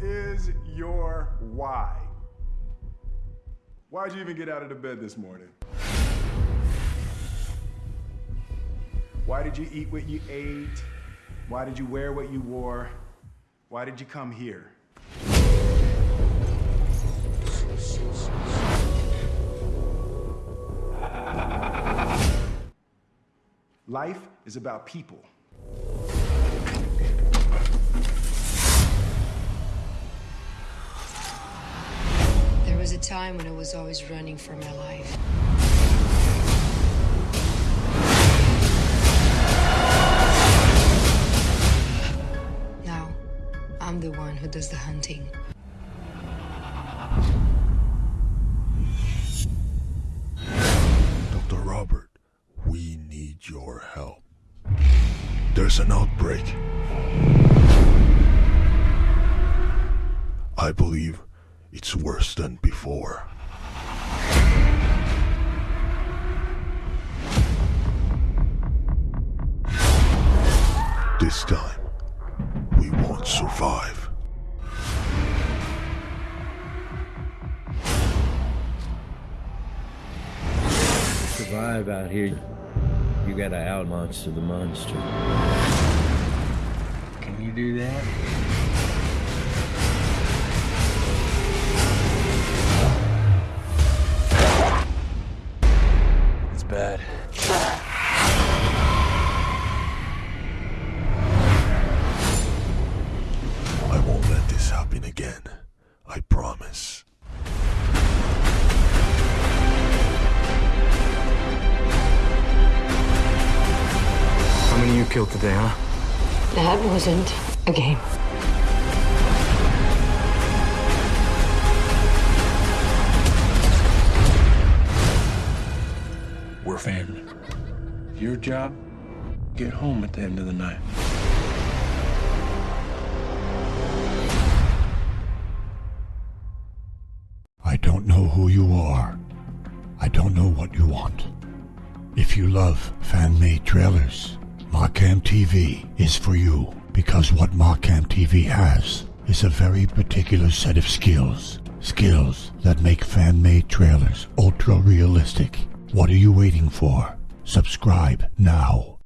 is your why? Why'd you even get out of the bed this morning? Why did you eat what you ate? Why did you wear what you wore? Why did you come here? Life is about people. Time when I was always running for my life. Now, I'm the one who does the hunting. Dr. Robert, we need your help. There's an outbreak. I believe it's worse than before. This time, we won't survive. survive out here, you gotta out monster the monster. Can you do that? Bad. I won't let this happen again. I promise. How many you killed today, huh? That wasn't a game. Your job, get home at the end of the night. I don't know who you are. I don't know what you want. If you love fan-made trailers, Markham TV is for you because what Markham TV has is a very particular set of skills. Skills that make fan-made trailers ultra realistic. What are you waiting for? Subscribe now.